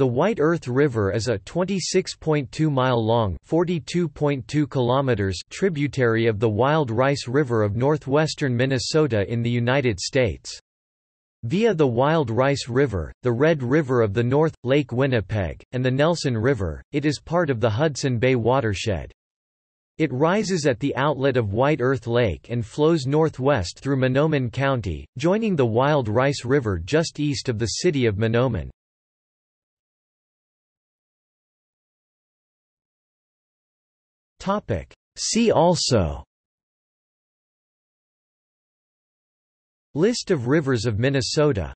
The White Earth River is a 26.2-mile-long tributary of the Wild Rice River of northwestern Minnesota in the United States. Via the Wild Rice River, the Red River of the North, Lake Winnipeg, and the Nelson River, it is part of the Hudson Bay watershed. It rises at the outlet of White Earth Lake and flows northwest through Mahnomen County, joining the Wild Rice River just east of the city of Mahnomen. Topic. See also List of rivers of Minnesota